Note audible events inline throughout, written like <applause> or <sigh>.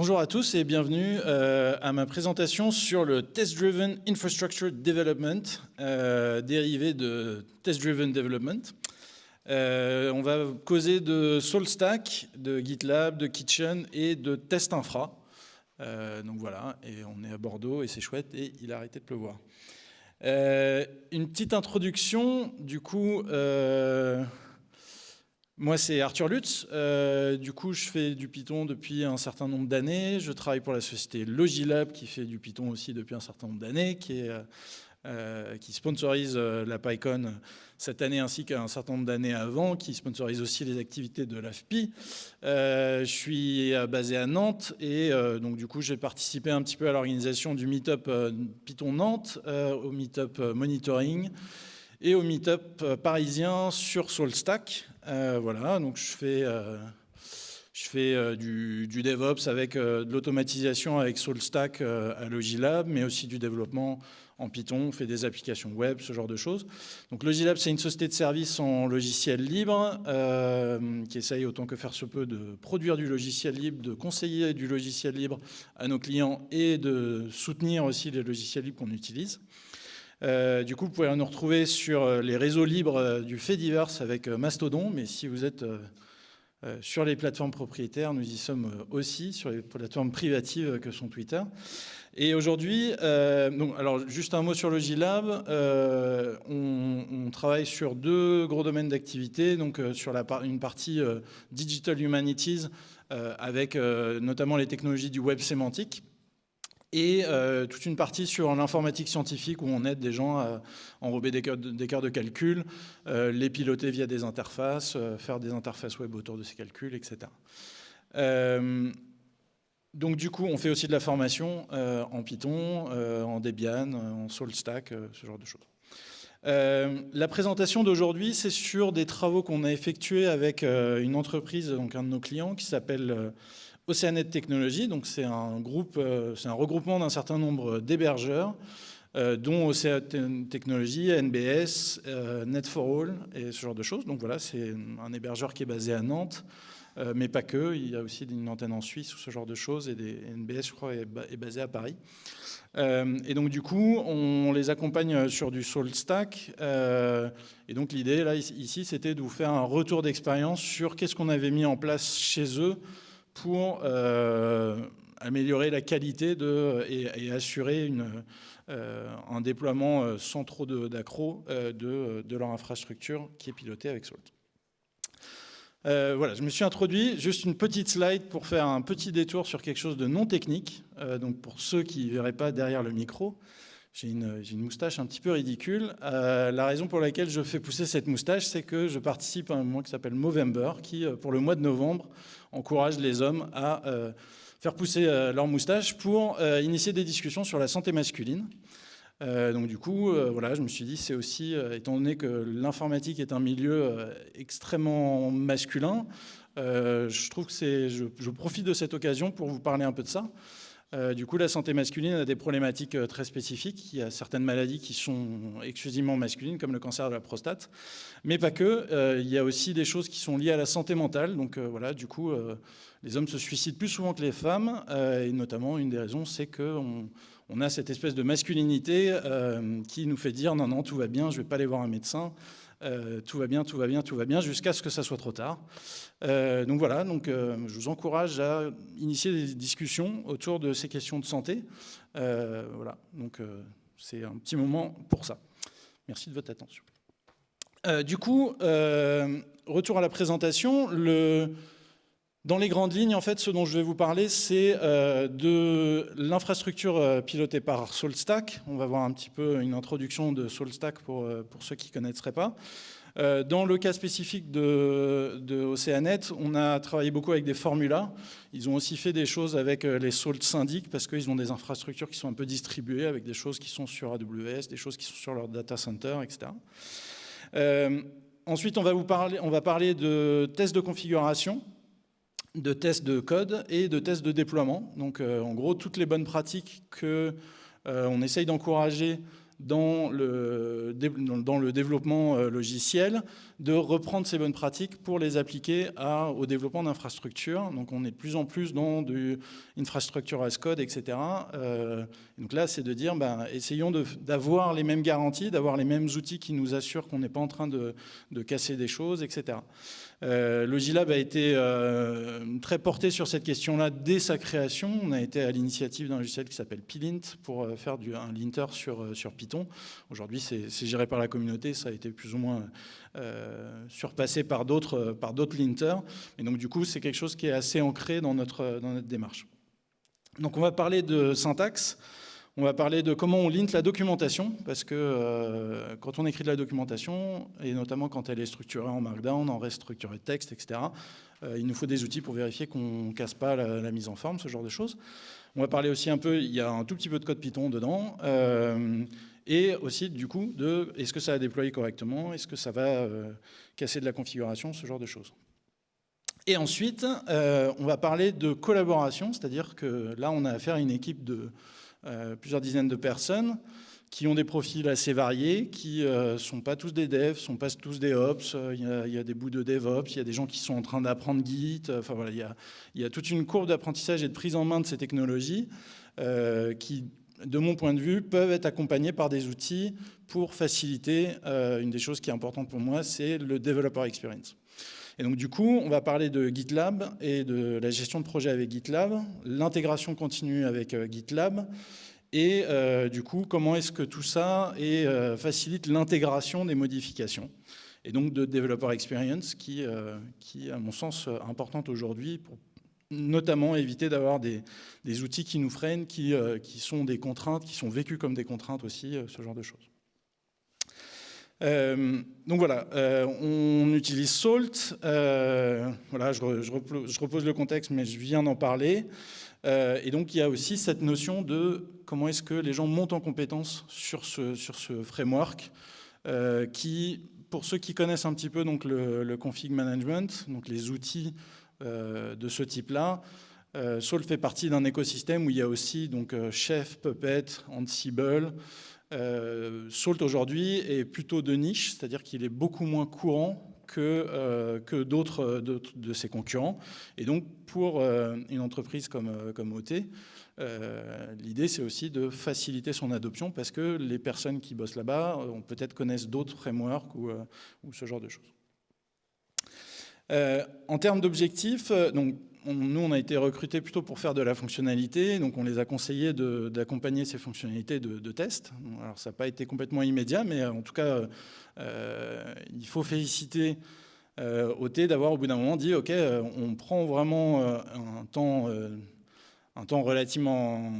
Bonjour à tous et bienvenue euh, à ma présentation sur le Test Driven Infrastructure Development, euh, dérivé de Test Driven Development. Euh, on va causer de SoulStack, de GitLab, de Kitchen et de Test Infra. donc voilà, et on est à Bordeaux et c'est chouette et il a arrêté de pleuvoir. une petite introduction, du coup, moi, c'est Arthur Lutz. Euh, du coup, je fais du Python depuis un certain nombre d'années. Je travaille pour la société Logilab, qui fait du Python aussi depuis un certain nombre d'années, qui, euh, sponsorise euh, la PyCon cette année ainsi qu'un certain nombre d'années avant, qui sponsorise aussi les activités de l'AFPI. je suis basé à Nantes et donc du coup, j'ai participé un petit peu à l'organisation du Meetup Python Nantes, au Meetup Monitoring et au Meetup parisien sur SoulStack. Euh, voilà, donc je fais, euh, je fais euh, du, DevOps avec de l'automatisation avec SoulStack à Logilab, mais aussi du développement en Python, on fait des applications web, ce genre de choses. Donc Logilab, c'est une société de services en logiciel libre qui essaye autant que faire se peut de produire du logiciel libre, de conseiller du logiciel libre à nos clients et de soutenir aussi les logiciels libres qu'on utilise. Euh, du coup, vous pouvez nous retrouver sur euh, les réseaux libres euh, du Fediverse avec Mastodon, mais si vous êtes sur les plateformes propriétaires, nous y sommes aussi, sur les plateformes privatives que sont Twitter. Et aujourd'hui, alors juste un mot sur le on, travaille sur deux gros domaines d'activité, donc sur une partie Digital Humanities, avec notamment les technologies du web sémantique, et euh, toute une partie sur l'informatique scientifique où on aide des gens à enrober des cœurs de, calcul, euh, les piloter via des interfaces, euh, faire des interfaces web autour de ces calculs, etc. donc du coup, on fait aussi de la formation en Python, en Debian, en SoulStack, ce genre de choses. la présentation d'aujourd'hui, c'est sur des travaux qu'on a effectués avec une entreprise, donc un de nos clients, qui s'appelle Oceanet Technologies, donc c'est un groupe, euh, c'est un regroupement d'un certain nombre d'hébergeurs, euh, dont Oceanet Technologies, NBS, euh, Net4All et ce genre de choses. Donc voilà, c'est un hébergeur qui est basé à Nantes, mais pas que. Il y a aussi une antenne en Suisse ou ce genre de choses, et des NBS, je crois, est, basé à Paris. et donc du coup, on les accompagne sur du SoulStack. et donc l'idée là ici, c'était de vous faire un retour d'expérience sur qu'est-ce qu'on avait mis en place chez eux pour euh, améliorer la qualité de, et, assurer euh, un déploiement euh, sans trop d'accro de, de, leur infrastructure qui est pilotée avec Salt. voilà, je me suis introduit, juste une petite slide pour faire un petit détour sur quelque chose de non technique. donc pour ceux qui ne verraient pas derrière le micro, j'ai une, moustache un petit peu ridicule. la raison pour laquelle je fais pousser cette moustache, c'est que je participe à un mouvement qui s'appelle Movember, qui, pour le mois de novembre, encourage les hommes à euh, faire pousser euh, leur moustache pour euh, initier des discussions sur la santé masculine. donc du coup, voilà, je me suis dit, c'est aussi, étant donné que l'informatique est un milieu extrêmement masculin, je trouve que je, profite de cette occasion pour vous parler un peu de ça. Euh, du coup, la santé masculine a des problématiques euh, très spécifiques. Il y a certaines maladies qui sont exclusivement masculines, comme le cancer de la prostate, mais pas que. Euh, il y a aussi des choses qui sont liées à la santé mentale. Donc voilà, du coup, les hommes se suicident plus souvent que les femmes, et notamment une des raisons, c'est qu'on on a cette espèce de masculinité qui nous fait dire non, non, tout va bien, je ne vais pas aller voir un médecin. Euh, tout va bien, tout va bien, tout va bien, jusqu'à ce que ça soit trop tard. Euh, donc voilà, donc, euh, je vous encourage à initier des discussions autour de ces questions de santé. voilà, donc c'est un petit moment pour ça. Merci de votre attention. du coup, retour à la présentation. Dans les grandes lignes, en fait, ce dont je vais vous parler, c'est euh, de l'infrastructure euh, pilotée par SoulStack. On va voir un petit peu une introduction de SoulStack pour, euh, pour ceux qui ne connaîtraient pas. Dans le cas spécifique de, de, Oceanet, on a travaillé beaucoup avec des formulas. Ils ont aussi fait des choses avec les Salt Syndic parce qu'ils ont des infrastructures qui sont un peu distribuées avec des choses qui sont sur AWS, des choses qui sont sur leur data center, etc. ensuite, on va, vous parler, on va parler de tests de configuration de tests de code et de tests de déploiement. Donc euh, en gros, toutes les bonnes pratiques qu'on euh, essaye d'encourager dans le, dans le développement euh, logiciel de reprendre ces bonnes pratiques pour les appliquer au développement d'infrastructures. Donc on est de plus en plus dans du infrastructure as code, etc. Euh, donc là, c'est de dire, ben, essayons d'avoir les mêmes garanties, d'avoir les mêmes outils qui nous assurent qu'on n'est pas en train de, de casser des choses, etc. Euh, Logilab a été euh, très porté sur cette question-là dès sa création. On a été à l'initiative d'un logiciel qui s'appelle Pilint pour euh, faire un linter sur, sur Python. Aujourd'hui, c'est géré par la communauté, ça a été plus ou moins surpassé par d'autres linters. Et donc, du coup, c'est quelque chose qui est assez ancré dans notre démarche. Donc, on va parler de syntaxe. On va parler de comment on lint la documentation, parce que euh, quand on écrit de la documentation, et notamment quand elle est structurée en Markdown, en restructuré de texte, etc., euh, il nous faut des outils pour vérifier qu'on ne casse pas la, mise en forme, ce genre de choses. On va parler aussi un peu, il y a un tout petit peu de code Python dedans, euh, et aussi du coup de est-ce que ça a déployé correctement, est-ce que ça va casser de la configuration, ce genre de choses. Et ensuite, on va parler de collaboration, c'est-à-dire que là, on a affaire à une équipe de plusieurs dizaines de personnes qui ont des profils assez variés, qui ne euh, sont pas tous des devs, sont pas tous des ops, euh, il y, a, des bouts de DevOps, il y a des gens qui sont en train d'apprendre Git, enfin voilà, il y, a, toute une courbe d'apprentissage et de prise en main de ces technologies qui, de mon point de vue, peuvent être accompagnés par des outils pour faciliter, une des choses qui est importante pour moi, c'est le Developer Experience. Et donc du coup, on va parler de GitLab et de la gestion de projet avec GitLab, l'intégration continue avec euh, GitLab, et euh, du coup, comment est-ce que tout ça euh, facilite l'intégration des modifications et donc de Developer Experience qui, à mon sens, importante aujourd'hui pour notamment éviter d'avoir des, outils qui nous freinent, qui, qui sont des contraintes, qui sont vécus comme des contraintes aussi, ce genre de choses. Euh, donc voilà, euh, on utilise Salt. Euh, voilà, je, repose le contexte, mais je viens d'en parler. et donc il y a aussi cette notion de comment est-ce que les gens montent en compétence sur ce, sur ce framework, qui, pour ceux qui connaissent un petit peu donc le, config management, donc les outils de ce type-là, Salt fait partie d'un écosystème où il y a aussi donc Chef, Puppet, Ansible, Salt aujourd'hui est plutôt de niche, c'est-à-dire qu'il est beaucoup moins courant que, euh, que d'autres de ses concurrents. Et donc, pour euh, une entreprise comme, comme OT, l'idée, c'est aussi de faciliter son adoption parce que les personnes qui bossent là-bas peut-être connaissent d'autres frameworks ou, ou, ce genre de choses. en termes d'objectifs, donc nous, on a été recrutés plutôt pour faire de la fonctionnalité, donc on les a conseillés d'accompagner ces fonctionnalités de, test. Alors ça n'a pas été complètement immédiat, mais en tout cas, euh, il faut féliciter euh, OT d'avoir au bout d'un moment dit, OK, euh, on prend vraiment euh, un temps, un temps relativement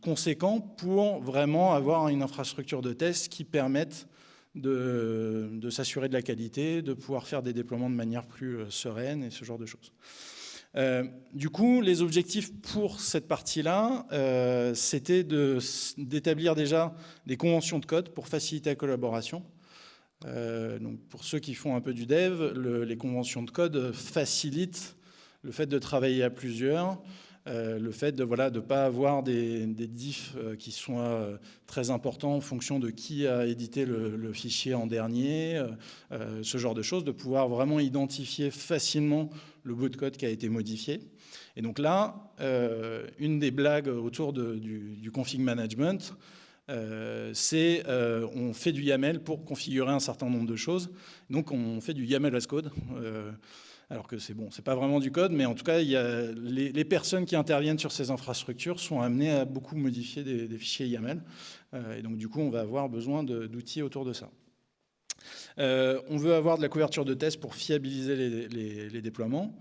conséquent pour vraiment avoir une infrastructure de test qui permette de s'assurer de la qualité, de pouvoir faire des déploiements de manière plus sereine et ce genre de choses. Euh, du coup, les objectifs pour cette partie-là, euh, c'était d'établir déjà des conventions de code pour faciliter la collaboration. Euh, donc pour ceux qui font un peu du dev, les conventions de code facilitent le fait de travailler à plusieurs, le fait de ne voilà, de pas avoir des, diffs qui soient très importants en fonction de qui a édité le, fichier en dernier, ce genre de choses, de pouvoir vraiment identifier facilement le bout de code qui a été modifié. Et donc là, une des blagues autour du, config management, c'est on fait du YAML pour configurer un certain nombre de choses. Donc on fait du YAML as code alors que c'est bon, c'est pas vraiment du code, mais en tout cas, les, personnes qui interviennent sur ces infrastructures sont amenées à beaucoup modifier des, fichiers YAML, euh, et donc du coup, on va avoir besoin d'outils autour de ça. Euh, on veut avoir de la couverture de tests pour fiabiliser les, déploiements,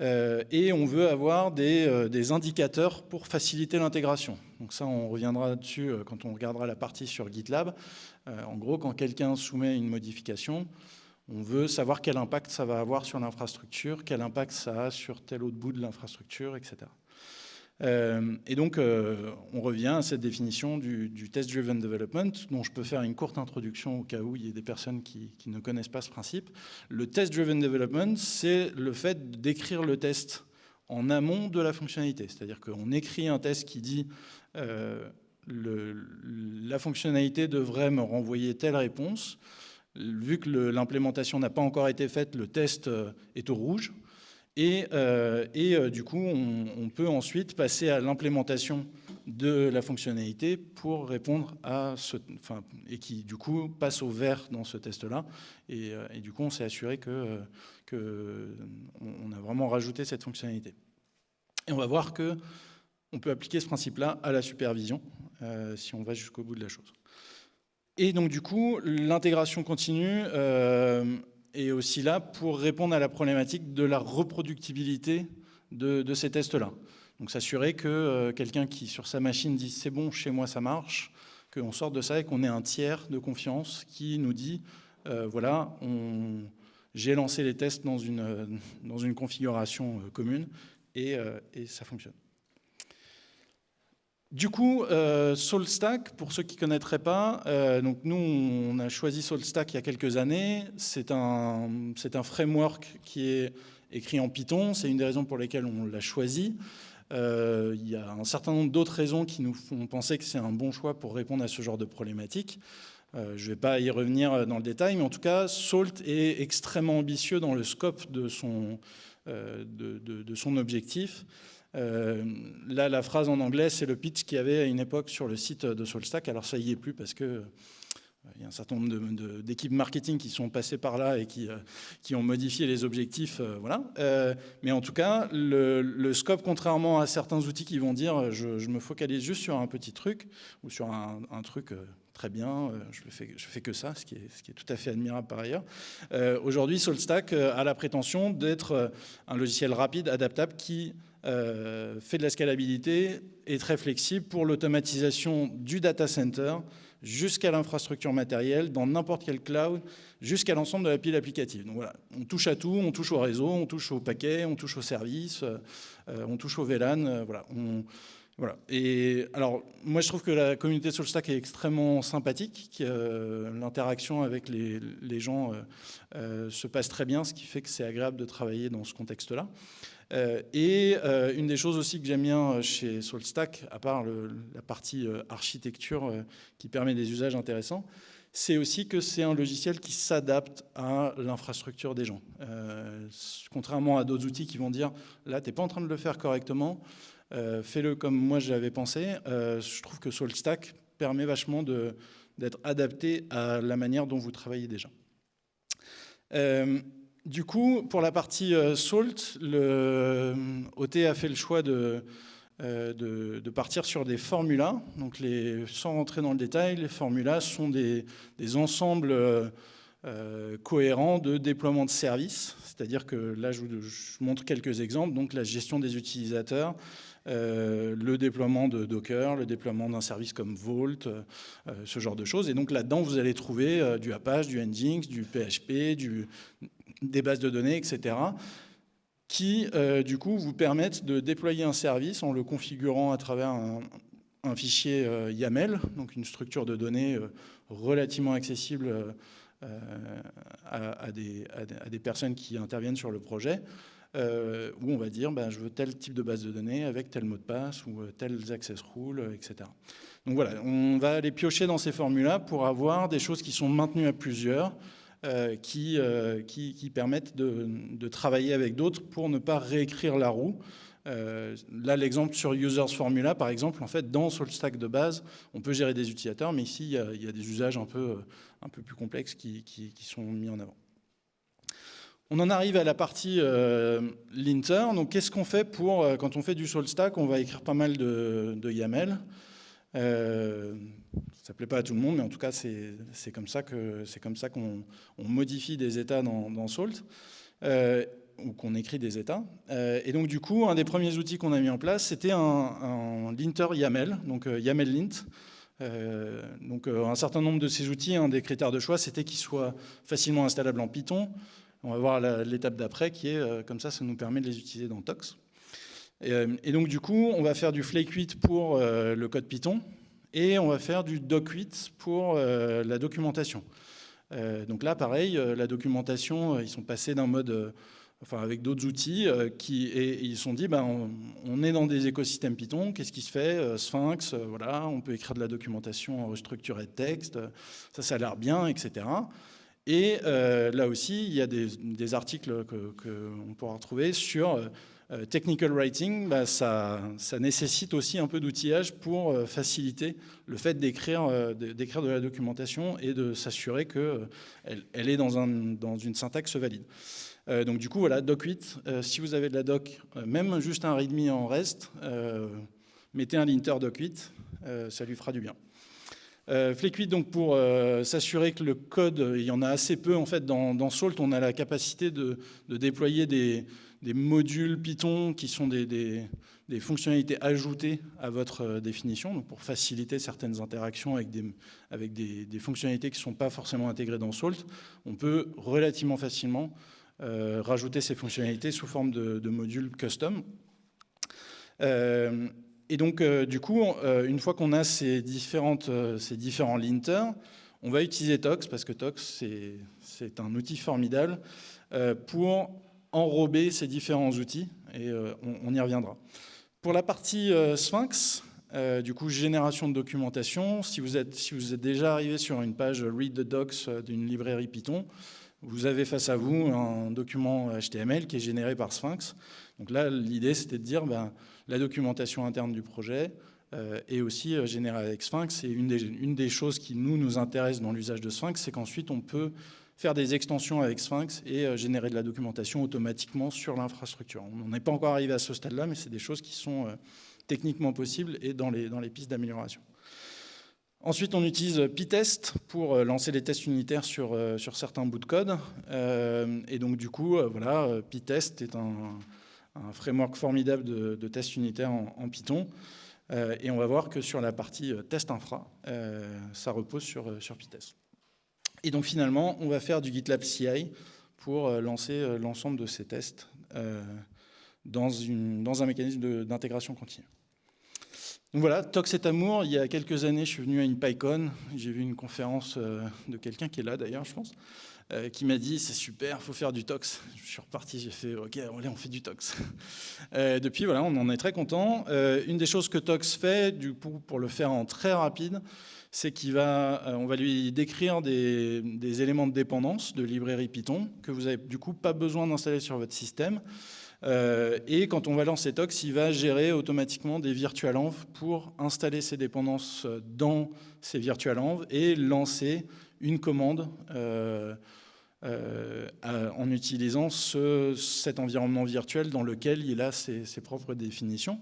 euh, et on veut avoir des, des indicateurs pour faciliter l'intégration. Donc ça, on reviendra dessus quand on regardera la partie sur GitLab. en gros, quand quelqu'un soumet une modification, on veut savoir quel impact ça va avoir sur l'infrastructure, quel impact ça a sur tel autre bout de l'infrastructure, etc. Euh, et donc, euh, on revient à cette définition du, test-driven development, dont je peux faire une courte introduction au cas où il y a des personnes qui, ne connaissent pas ce principe. Le test-driven development, c'est le fait d'écrire le test en amont de la fonctionnalité. C'est-à-dire qu'on écrit un test qui dit euh, la fonctionnalité devrait me renvoyer telle réponse. Vu que l'implémentation n'a pas encore été faite, le test est au rouge. Et, du coup, on, peut ensuite passer à l'implémentation de la fonctionnalité pour répondre à ce... Enfin, et qui, du coup, passe au vert dans ce test-là. Et, du coup, on s'est assuré que, on a vraiment rajouté cette fonctionnalité. Et on va voir que on peut appliquer ce principe-là à la supervision, euh, si on va jusqu'au bout de la chose. Et donc du coup, l'intégration continue euh, est aussi là pour répondre à la problématique de la reproductibilité de, ces tests-là. Donc s'assurer que euh, quelqu'un qui sur sa machine dit c'est bon, chez moi ça marche, qu'on sorte de ça et qu'on ait un tiers de confiance qui nous dit voilà, j'ai lancé les tests dans une, dans une configuration commune et ça fonctionne. Du coup, euh, SoulStack, pour ceux qui ne connaîtraient pas, euh, nous, on a choisi SoulStack il y a quelques années. C'est un, framework qui est écrit en Python. C'est une des raisons pour lesquelles on l'a choisi. Euh, il y a un certain nombre d'autres raisons qui nous font penser que c'est un bon choix pour répondre à ce genre de problématique. je ne vais pas y revenir dans le détail, mais en tout cas, Salt est extrêmement ambitieux dans le scope de, de son objectif. Euh, là, la phrase en anglais, c'est le pitch qu'il y avait à une époque sur le site de Solstack. Alors ça y est plus parce que euh, il y a un certain nombre d'équipes marketing qui sont passées par là et qui, euh, ont modifié les objectifs. voilà. mais en tout cas, le, scope, contrairement à certains outils qui vont dire je, me focalise juste sur un petit truc ou sur un, truc très bien, je fais, je fais que ça, ce qui, est, ce qui est tout à fait admirable par ailleurs. Aujourd'hui, Solstack a la prétention d'être un logiciel rapide, adaptable, qui euh, fait de la scalabilité, est très flexible pour l'automatisation du data center jusqu'à l'infrastructure matérielle, dans n'importe quel cloud, jusqu'à l'ensemble de la pile applicative. Donc voilà, on touche à tout, on touche au réseau, on touche au paquet, on touche au service, euh, on touche au VLAN, euh, voilà. voilà. Et alors, moi je trouve que la communauté SoulStack est extrêmement sympathique, l'interaction avec les gens se passe très bien, ce qui fait que c'est agréable de travailler dans ce contexte-là. Euh, et euh, une des choses aussi que j'aime bien euh, chez SoulStack, à part la partie architecture qui permet des usages intéressants, c'est aussi que c'est un logiciel qui s'adapte à l'infrastructure des gens. contrairement à d'autres outils qui vont dire, là, tu n'es pas en train de le faire correctement, fais-le comme moi j'avais pensé. je trouve que SoulStack permet vachement d'être adapté à la manière dont vous travaillez déjà. Du coup, pour la partie euh, Salt, euh, OT a fait le choix euh, de, partir sur des formulas. Donc sans rentrer dans le détail, les formulas sont des, ensembles cohérents de déploiement de services. C'est-à-dire que là, je vous montre quelques exemples. Donc la gestion des utilisateurs, le déploiement de Docker, le déploiement d'un service comme Vault, ce genre de choses. Et donc là-dedans, vous allez trouver du Apache, du Nginx, du PHP, du, des bases de données, etc., qui, euh, du coup, vous permettent de déployer un service en le configurant à travers un, fichier euh, YAML, donc une structure de données euh, relativement accessible à, des, personnes qui interviennent sur le projet, où on va dire ben, je veux tel type de base de données avec tel mot de passe ou tels access rules, etc. Donc voilà, on va aller piocher dans ces formules-là pour avoir des choses qui sont maintenues à plusieurs, euh, euh, qui, qui, permettent de, travailler avec d'autres pour ne pas réécrire la roue. Euh, là, l'exemple sur Users Formula, par exemple, en fait, dans SoulStack de base, on peut gérer des utilisateurs, mais ici, il y a, des usages un peu, un peu plus complexes qui, sont mis en avant. On en arrive à la partie linter. Donc, qu'est-ce qu'on fait pour, quand on fait du SoulStack, on va écrire pas mal de YAML. Euh, ça ne plaît pas à tout le monde, mais en tout cas, c'est comme ça qu'on modifie des états dans, Salt, euh, ou qu'on écrit des états. Euh, et donc, du coup, un des premiers outils qu'on a mis en place, c'était un, linter YAML, donc YAML lint. donc, un certain nombre de ces outils, un des critères de choix, c'était qu'ils soient facilement installables en Python. On va voir l'étape d'après qui est, comme ça, ça nous permet de les utiliser dans Tox. Euh, et, donc du coup, on va faire du Flake 8 pour euh, le code Python et on va faire du Doc 8 pour euh, la documentation. donc là, pareil, la documentation, ils sont passés d'un mode enfin avec d'autres outils, qui, et, ils se sont dit, ben, on, est dans des écosystèmes Python, qu'est-ce qui se fait Sphinx, voilà, on peut écrire de la documentation restructurée de texte, ça, ça a l'air bien, etc. Et là aussi, il y a des, articles qu'on pourra retrouver sur technical writing, bah, ça, nécessite aussi un peu d'outillage pour euh, faciliter le fait d'écrire euh, de la documentation et de s'assurer qu'elle elle est dans, une syntaxe valide. donc du coup, voilà, doc 8, si vous avez de la doc, même juste un readme en reste, mettez un linter doc 8, ça lui fera du bien. Euh, 8, donc pour s'assurer que le code, il y en a assez peu en fait dans, Salt, on a la capacité de déployer des, des modules Python qui sont des, fonctionnalités ajoutées à votre euh, définition, donc pour faciliter certaines interactions avec des, fonctionnalités qui ne sont pas forcément intégrées dans Salt, on peut relativement facilement euh, rajouter ces fonctionnalités sous forme de, modules custom. Euh, et donc, du coup, une fois qu'on a ces, différentes, ces différents linters, on va utiliser Tox, parce que Tox, c'est un outil formidable pour enrober ces différents outils, et euh, on, y reviendra. Pour la partie euh, Sphinx, euh, du coup, génération de documentation, si vous, êtes, si vous êtes déjà arrivé sur une page Read the Docs d'une librairie Python, vous avez face à vous un document HTML qui est généré par Sphinx. Donc là, l'idée, c'était de dire ben, la documentation interne du projet est aussi générée avec Sphinx. Et une des, une des choses qui nous, nous intéresse dans l'usage de Sphinx, c'est qu'ensuite, on peut faire des extensions avec Sphinx et euh, générer de la documentation automatiquement sur l'infrastructure. On n'est pas encore arrivé à ce stade-là, mais c'est des choses qui sont euh, techniquement possibles et dans les, dans les pistes d'amélioration. Ensuite, on utilise PyTest pour euh, lancer les tests unitaires sur, sur certains bouts de code. et donc, du coup, voilà, PyTest est un, framework formidable de, tests unitaires en, Python. et on va voir que sur la partie test infra, ça repose sur, sur PyTest. Et donc finalement, on va faire du GitLab CI pour euh, lancer euh, l'ensemble de ces tests euh, dans, un mécanisme d'intégration continue. Donc voilà, Tox et Amour, il y a quelques années, je suis venu à une PyCon, j'ai vu une conférence de quelqu'un qui est là d'ailleurs, je pense, qui m'a dit c'est super, il faut faire du tox. Je suis reparti, j'ai fait ok, allez, on fait du tox. <laughs> depuis, voilà, on en est très content. une des choses que tox fait, du coup, pour le faire en très rapide, c'est qu'on va, euh, on va lui décrire des, éléments de dépendance de librairie Python que vous n'avez du coup pas besoin d'installer sur votre système. Euh, et quand on va lancer Tox, il va gérer automatiquement des virtualenv pour installer ces dépendances dans ces virtualenv et lancer une commande euh, en utilisant cet environnement virtuel dans lequel il a ses propres définitions.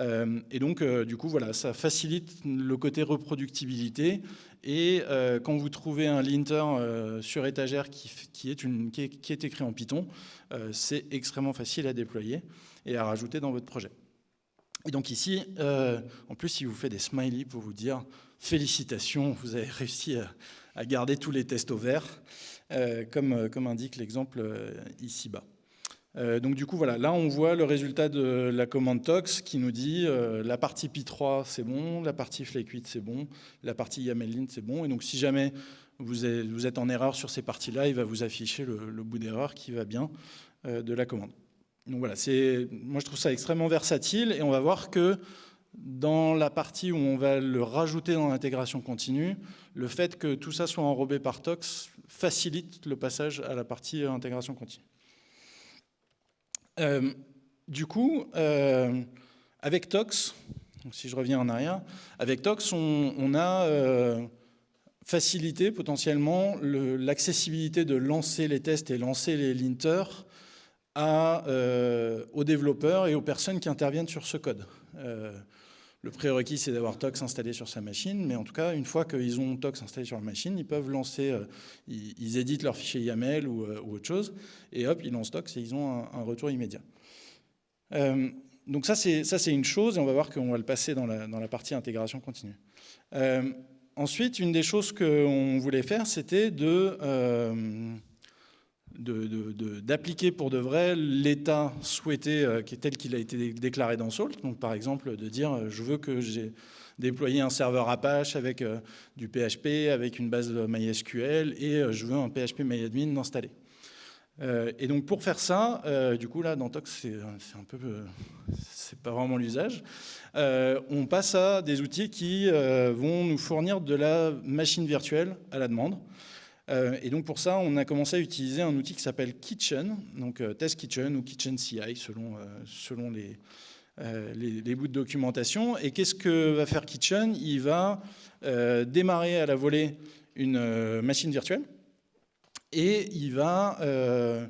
Euh, et donc, euh, du coup, voilà, ça facilite le côté reproductibilité. Et euh, quand vous trouvez un linter sur étagère qui, est écrit en Python, c'est extrêmement facile à déployer et à rajouter dans votre projet. Et donc ici, en plus, il vous fait des smileys pour vous dire félicitations, vous avez réussi à, garder tous les tests au vert, comme, comme indique l'exemple ici-bas. Euh, donc du coup, voilà, là on voit le résultat de la commande tox qui nous dit euh, la partie pi3 c'est bon, la partie flake8 c'est bon, la partie YAML c'est bon. Et donc si jamais vous êtes, en erreur sur ces parties-là, il va vous afficher le, bout d'erreur qui va bien euh, de la commande. Donc voilà, moi je trouve ça extrêmement versatile et on va voir que dans la partie où on va le rajouter dans l'intégration continue, le fait que tout ça soit enrobé par tox facilite le passage à la partie intégration continue. Euh, du coup, euh, avec Tox, si je reviens en arrière, avec Tox, on, a euh, facilité potentiellement l'accessibilité de lancer les tests et lancer les linters aux développeurs et aux personnes qui interviennent sur ce code. Le prérequis, c'est d'avoir Tox installé sur sa machine, mais en tout cas, une fois qu'ils ont Tox installé sur la machine, ils peuvent lancer, ils, éditent leur fichier YAML ou, autre chose, et hop, ils lancent Tox et ils ont un, retour immédiat. Euh, donc ça, c'est une chose, et on va voir qu'on va le passer dans la, dans la partie intégration continue. Euh, ensuite, une des choses qu'on voulait faire, c'était de... Euh, d'appliquer pour de vrai l'état souhaité est tel qu'il a été déclaré dans Salt. Donc par exemple de dire je veux que j'ai déployé un serveur Apache avec du PHP, avec une base MySQL et je veux un PHP MyAdmin installé. et donc pour faire ça, du coup là dans Tox c'est un peu, c'est pas vraiment l'usage, on passe à des outils qui vont nous fournir de la machine virtuelle à la demande. Et donc pour ça, on a commencé à utiliser un outil qui s'appelle Kitchen, donc Test Kitchen ou Kitchen CI selon, selon les, les, bouts de documentation. Et qu'est-ce que va faire Kitchen? Il va démarrer à la volée une machine virtuelle et il va euh,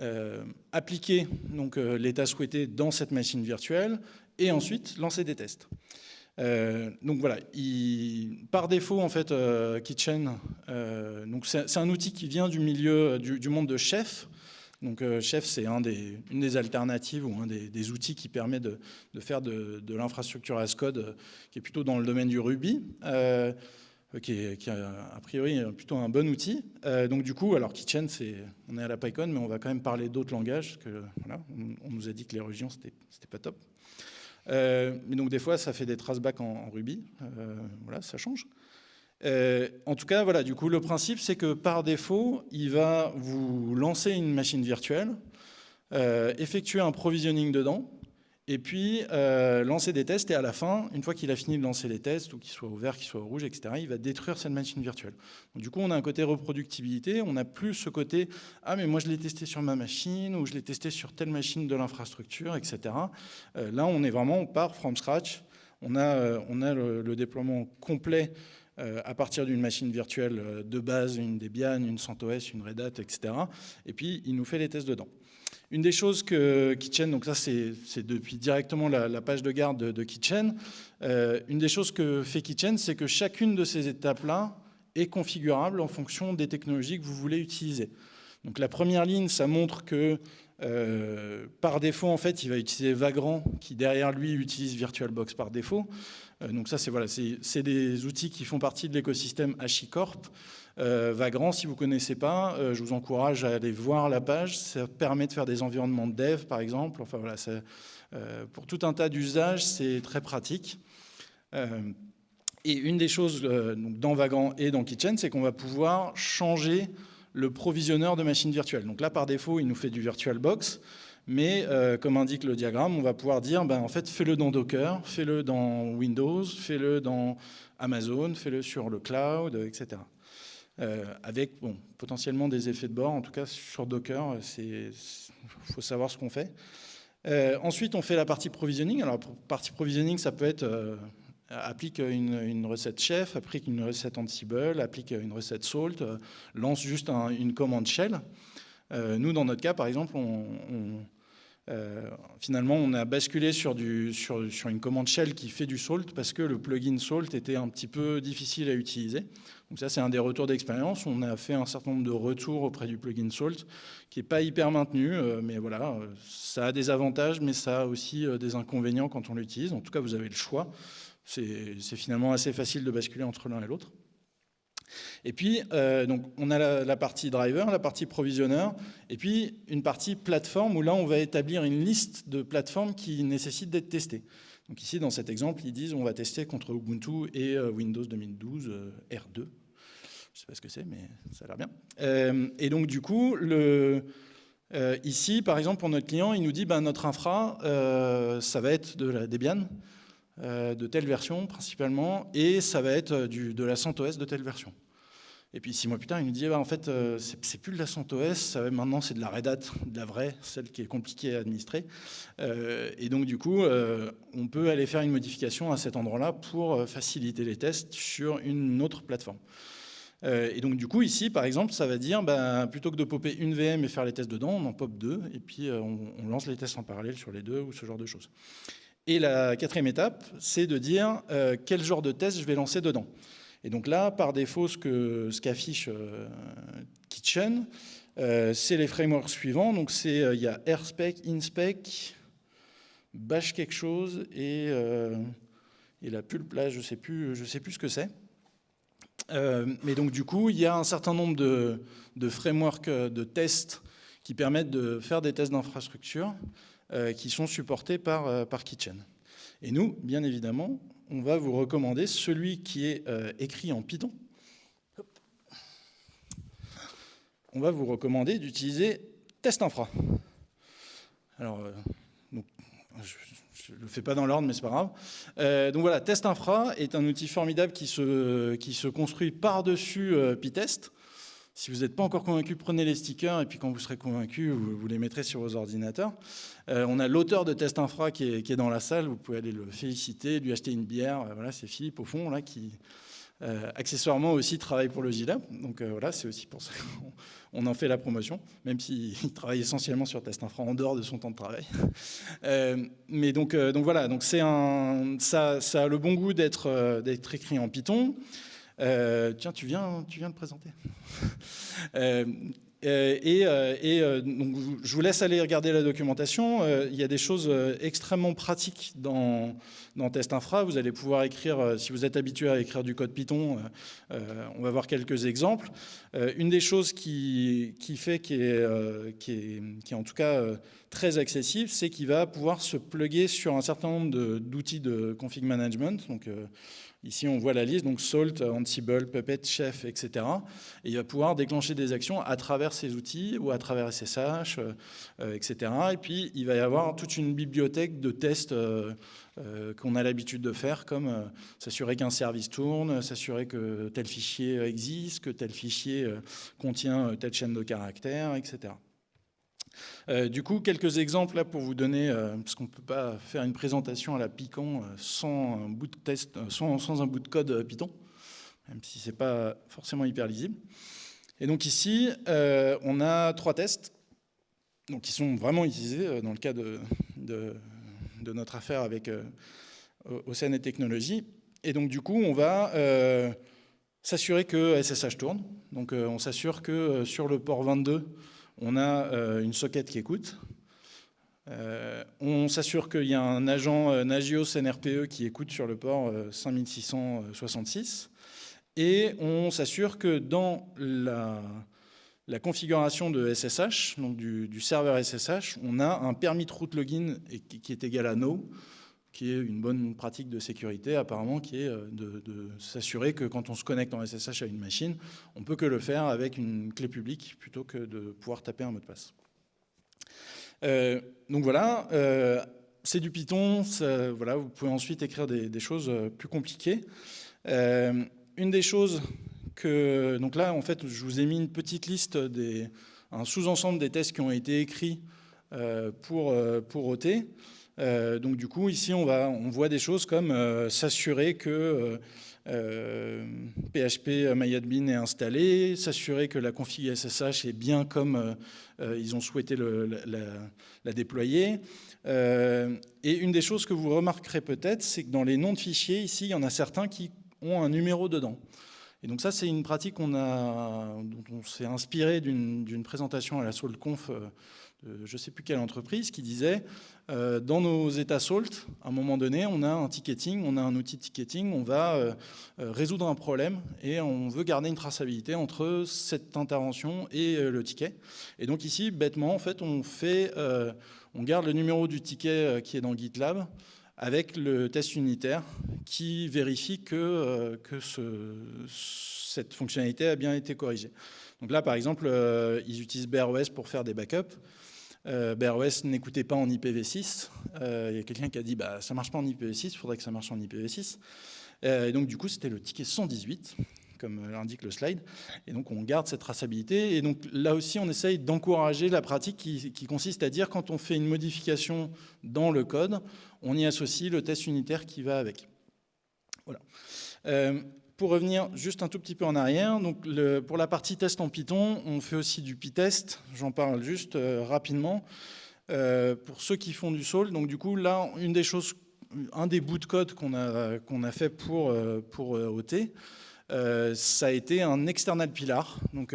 euh, appliquer euh, l'état souhaité dans cette machine virtuelle et ensuite lancer des tests. Donc voilà, par défaut en fait, Kitchen, donc c'est un outil qui vient du milieu du, monde de Chef. Donc Chef, c'est une des alternatives ou un des, outils qui permet de, faire de, l'infrastructure as code, qui est plutôt dans le domaine du Ruby. Euh, qui est, a, priori plutôt un bon outil. Euh, donc du coup, alors Kitchen, on est à la PyCon, mais on va quand même parler d'autres langages, parce que voilà, on, nous a dit que les régions, c'était pas top. Euh, mais donc des fois, ça fait des traceback en, en Ruby. voilà, ça change. en tout cas, voilà, du coup, le principe, c'est que par défaut, il va vous lancer une machine virtuelle, effectuer un provisioning dedans, et puis euh, lancer des tests, et à la fin, une fois qu'il a fini de lancer les tests, ou qu'ils soient au vert, qu'ils soient au rouge, etc., il va détruire cette machine virtuelle. du coup, on a un côté reproductibilité, on n'a plus ce côté « Ah, mais moi, je l'ai testé sur ma machine » ou « Je l'ai testé sur telle machine de l'infrastructure, etc. Euh, là, on est vraiment, on part from scratch, on a, euh, on a le, déploiement complet à partir d'une machine virtuelle de base, une Debian, une CentOS, une Red Hat, etc. Et puis, il nous fait les tests dedans. Une des choses que Kitchen, donc ça c'est depuis directement la, page de garde de, Kitchen, euh, une des choses que fait Kitchen, c'est que chacune de ces étapes-là est configurable en fonction des technologies que vous voulez utiliser. Donc la première ligne, ça montre que euh, par défaut, en fait, il va utiliser Vagrant, qui derrière lui utilise VirtualBox par défaut. Euh, donc ça, c'est voilà, des outils qui font partie de l'écosystème HashiCorp. Euh, Vagrant, si vous ne connaissez pas, euh, je vous encourage à aller voir la page. Ça permet de faire des environnements de dev, par exemple. Enfin, voilà, pour tout un tas d'usages, c'est très pratique. et une des choses dans Vagrant et dans Kitchen, c'est qu'on va pouvoir changer le provisionneur de machines virtuelles. Donc là, par défaut, il nous fait du VirtualBox. Mais comme indique le diagramme, on va pouvoir dire, ben, en fait, fais-le dans Docker, fais-le dans Windows, fais-le dans Amazon, fais-le sur le cloud, etc. Euh, avec bon, potentiellement des effets de bord. En tout cas, sur Docker, il faut savoir ce qu'on fait. Euh, ensuite, on fait la partie provisioning. Alors, partie provisioning, ça peut être euh, applique une, recette chef, applique une recette Ansible, applique une recette Salt, lance juste une commande shell. nous, dans notre cas, par exemple, on, finalement, on a basculé sur, une commande shell qui fait du salt parce que le plugin salt était un petit peu difficile à utiliser. Donc ça, c'est un des retours d'expérience. On a fait un certain nombre de retours auprès du plugin Salt, qui n'est pas hyper maintenu, euh, mais voilà, euh, ça a des avantages, mais ça a aussi euh, des inconvénients quand on l'utilise. En tout cas, vous avez le choix. C'est finalement assez facile de basculer entre l'un et l'autre. Et puis, donc, on a la, partie driver, la partie provisionneur, et puis une partie plateforme où là, on va établir une liste de plateformes qui nécessitent d'être testées. Donc ici, dans cet exemple, ils disent on va tester contre Ubuntu et Windows 2012 R2. Je ne sais pas ce que c'est, mais ça a l'air bien. Euh, et donc, du coup, le, euh, ici, par exemple, pour notre client, il nous dit ben, notre infra, euh, ça va être de la Debian, de telle version principalement, et ça va être du, de la CentOS de telle version. Et puis six mois plus tard, il nous dit bah, en fait, c'est plus de la CentOS, maintenant c'est de la Red Hat, de la vraie, celle qui est compliquée à administrer. et donc du coup, on peut aller faire une modification à cet endroit-là pour faciliter les tests sur une autre plateforme. Euh, et donc du coup ici par exemple ça va dire ben, plutôt que de popper une VM et faire les tests dedans on en pop deux et puis euh, on, lance les tests en parallèle sur les deux ou ce genre de choses. Et la quatrième étape c'est de dire euh, quel genre de test je vais lancer dedans. Et donc là par défaut ce qu'affiche Kitchen c'est les frameworks suivants donc il y a AirSpec, InSpec, Bash quelque chose et, la pulp là je sais plus je sais plus ce que c'est. Euh, mais donc du coup, il y a un certain nombre de, frameworks euh, de tests qui permettent de faire des tests d'infrastructure euh, qui sont supportés par, par Kitchen. Et nous, bien évidemment, on va vous recommander celui qui est écrit en Python. on va vous recommander d'utiliser Test Infra. Alors, je ne le fais pas dans l'ordre, mais c'est pas grave. donc voilà, Test Infra est un outil formidable qui se, qui se construit par-dessus Pytest. Si vous n'êtes pas encore convaincu, prenez les stickers et puis quand vous serez convaincu, vous, les mettrez sur vos ordinateurs. Euh, on a l'auteur de Test Infra qui est, dans la salle, vous pouvez aller le féliciter, lui acheter une bière. Euh, voilà, c'est Philippe au fond là qui euh, accessoirement aussi travaille pour le GILAB. Donc voilà, c'est aussi pour ça qu'on en fait la promotion, même s'il <laughs> travaille essentiellement sur Test Infra en dehors de son temps de travail. <laughs> mais donc, voilà, donc un, ça, a le bon goût d'être écrit en Python. Euh, tiens, tu viens, tu viens de présenter. <laughs> Euh, euh, et, donc, je vous laisse aller regarder la documentation. il y a des choses extrêmement pratiques dans, dans Test Infra. Vous allez pouvoir écrire, si vous êtes habitué à écrire du code Python, on va voir quelques exemples. une des choses qui, qui fait qui est, qui, est, qui est en tout cas très accessible, c'est qu'il va pouvoir se plugger sur un certain nombre d'outils de, config management. Donc, Ici, on voit la liste, donc Salt, Ansible, Puppet, Chef, etc. Et il va pouvoir déclencher des actions à travers ces outils ou à travers SSH, euh, etc. Et puis, il va y avoir toute une bibliothèque de tests euh, euh, qu'on a l'habitude de faire, comme s'assurer qu'un service tourne, s'assurer que tel fichier existe, que tel fichier contient telle chaîne de caractères, etc. Euh, du coup, quelques exemples là pour vous donner, euh, parce qu'on ne peut pas faire une présentation à la Python euh, sans un bout de test, sans, un bout de code Python, même si ce n'est pas forcément hyper lisible. Et donc ici, on a trois tests donc, qui sont vraiment utilisés dans le cas de, notre affaire avec Océane et Technologies. Et donc du coup, on va s'assurer que SSH tourne. Donc on s'assure que sur le port 22, on a euh, une socket qui écoute. Euh, on s'assure qu'il y a un agent euh, Nagios NRPE qui écoute sur le port 5666. Et on s'assure que dans la, configuration de SSH, donc du, serveur SSH, on a un permis de route login qui est égal à no, qui est une bonne pratique de sécurité apparemment, qui est de, de s'assurer que quand on se connecte en SSH à une machine, on peut que le faire avec une clé publique plutôt que de pouvoir taper un mot de passe. Euh, donc voilà, euh, c'est du Python, voilà, vous pouvez ensuite écrire des, choses euh, plus compliquées. une des choses que, donc là en fait je vous ai mis une petite liste, des, un sous-ensemble des tests qui ont été écrits pour, pour OT. Donc du coup ici on, voit des choses comme s'assurer que PHP euh, MyAdmin est installé, s'assurer que la config SSH est bien comme euh, euh, ils ont souhaité la, déployer. et une des choses que vous remarquerez peut-être, c'est que dans les noms de fichiers, ici, il y en a certains qui ont un numéro dedans. Et donc ça, c'est une pratique dont on s'est inspiré d'une présentation à la SoulConf je ne sais plus quelle entreprise qui disait euh, dans nos états SALT, à un moment donné, on a un ticketing, on a un outil de ticketing, on va euh, euh, résoudre un problème et on veut garder une traçabilité entre cette intervention et le ticket. Et donc ici, bêtement, en fait, on, fait, on garde le numéro du ticket qui est dans GitLab avec le test unitaire qui vérifie que, que cette fonctionnalité a bien été corrigée. Donc là, par exemple, ils utilisent BROS pour faire des backups. Euh, BROS n'écoutait pas en IPv6. Euh, il y a quelqu'un qui a dit bah, ça marche pas en IPv6, il faudrait que ça marche en IPv6. Euh, et donc du coup, c'était le ticket 118 comme l'indique le slide. Et donc, on garde cette traçabilité. Et donc, là aussi, on essaye d'encourager la pratique qui, consiste à dire, quand on fait une modification dans le code, on y associe le test unitaire qui va avec. Voilà. Pour revenir juste un tout petit peu en arrière, donc pour la partie test en Python, on fait aussi du PyTest, j'en parle juste euh, rapidement. Euh, pour ceux qui font du Sol, donc du coup là, une des choses, un des bouts de code qu'on a, a fait pour, euh, pour OT, ça a été un external pilar. Donc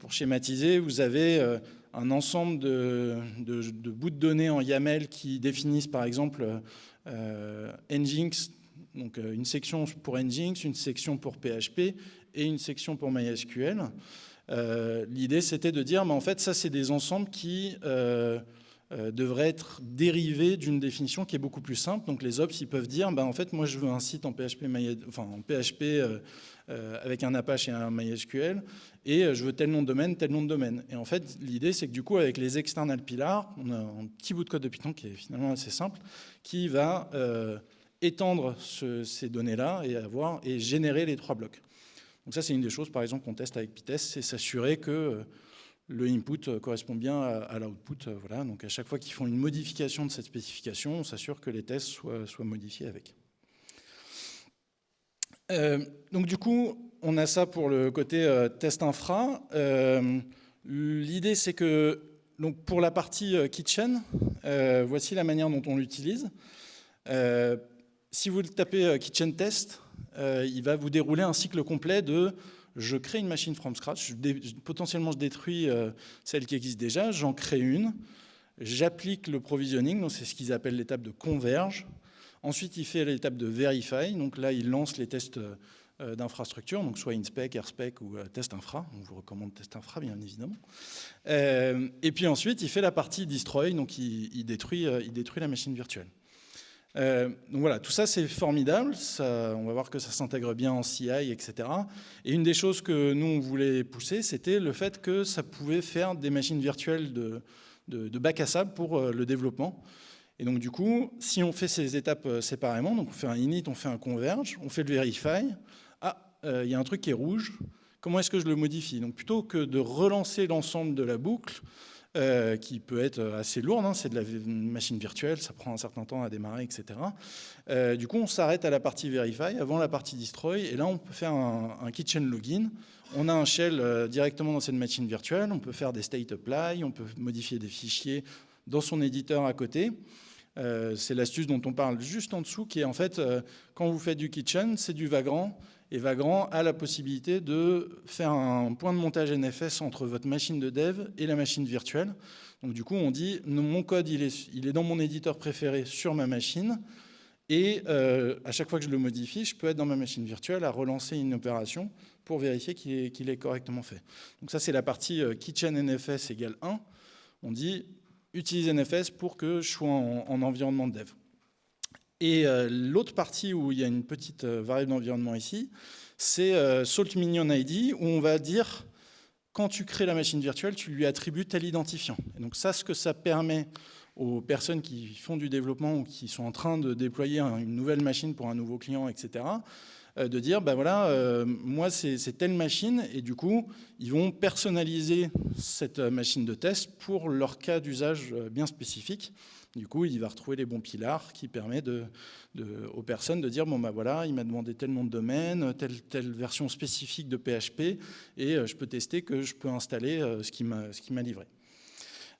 pour schématiser, vous avez un ensemble de, bouts de données en YAML qui définissent par exemple Nginx donc euh, une section pour Nginx, une section pour PHP et une section pour MySQL. Euh, l'idée, c'était de dire, mais en fait, ça, c'est des ensembles qui, euh, devrait être dérivé d'une définition qui est beaucoup plus simple. Donc les ops, ils peuvent dire, bah, en fait, moi je veux un site en PHP, enfin, en PHP avec un Apache et un MySQL, et je veux tel nom de domaine, tel nom de domaine. Et en fait, l'idée, c'est que du coup, avec les external pillars, on a un petit bout de code de Python qui est finalement assez simple, qui va étendre ces données-là et, avoir, et générer les trois blocs. Donc ça, c'est une des choses, par exemple, qu'on teste avec Pitest, c'est s'assurer que euh, le input euh, correspond bien à, l'output. Euh, voilà. Donc à chaque fois qu'ils font une modification de cette spécification, on s'assure que les tests soient, modifiés avec. donc du coup, on a ça pour le côté test infra. L'idée, c'est que donc pour la partie kitchen, voici la manière dont on l'utilise si vous tapez euh, Kitchen Test, euh, il va vous dérouler un cycle complet de je crée une machine from scratch, potentiellement je détruis euh, celle qui existe déjà, j'en crée une, j'applique le provisioning, donc c'est ce qu'ils appellent l'étape de converge. Ensuite, il fait l'étape de verify, donc là, il lance les tests d'infrastructure, donc soit inspec, airspec ou test infra. On vous recommande test infra, bien évidemment. et puis ensuite, il fait la partie destroy, donc il détruit la machine virtuelle. Euh, donc voilà, tout ça c'est formidable, on va voir que ça s'intègre bien en CI, etc. Et une des choses que nous on voulait pousser, c'était le fait que ça pouvait faire des machines virtuelles de, bac à sable pour euh, le développement. Et donc du coup, si on fait ces étapes euh, séparément, donc on fait un init, on fait un converge, on fait le verify, ah, il y a un truc qui est rouge, comment est-ce que je le modifie? Donc plutôt que de relancer l'ensemble de la boucle, euh, qui peut être assez lourde. Hein, c'est de la machine virtuelle, ça prend un certain temps à démarrer, etc. Euh, du coup, on s'arrête à la partie verify avant la partie destroy, et là, on peut faire un, kitchen login. On a un shell euh, directement dans cette machine virtuelle, on peut faire des state apply, on peut modifier des fichiers dans son éditeur à côté. c'est l'astuce dont on parle juste en dessous, qui est en fait, quand vous faites du kitchen, c'est du Vagrant, et Vagrant a la possibilité de faire un point de montage NFS entre votre machine de dev et la machine virtuelle. Donc du coup, on dit, mon code, il est, dans mon éditeur préféré sur ma machine, et euh, à chaque fois que je le modifie, je peux être dans ma machine virtuelle à relancer une opération pour vérifier qu'il est, correctement fait. Donc ça, c'est la partie euh, kitchen NFS égale 1. On dit, utilise NFS pour que je sois en environnement de dev. Et euh, l'autre partie où il y a une petite euh, variable d'environnement ici, c'est euh, Salt Minion ID, où on va dire, quand tu crées la machine virtuelle, tu lui attribues tel identifiant. Et donc ça, ce que ça permet aux personnes qui font du développement ou qui sont en train de déployer une nouvelle machine pour un nouveau client, etc., de dire, ben voilà, moi c'est telle machine, et du coup, ils vont personnaliser cette machine de test pour leur cas d'usage bien spécifique. Du coup, il va retrouver les bons pilars qui permettent aux personnes de dire, bon ben voilà, il m'a demandé tel nom de domaine, telle, version spécifique de PHP, et euh, je peux tester que je peux installer euh, ce qui m'a livré.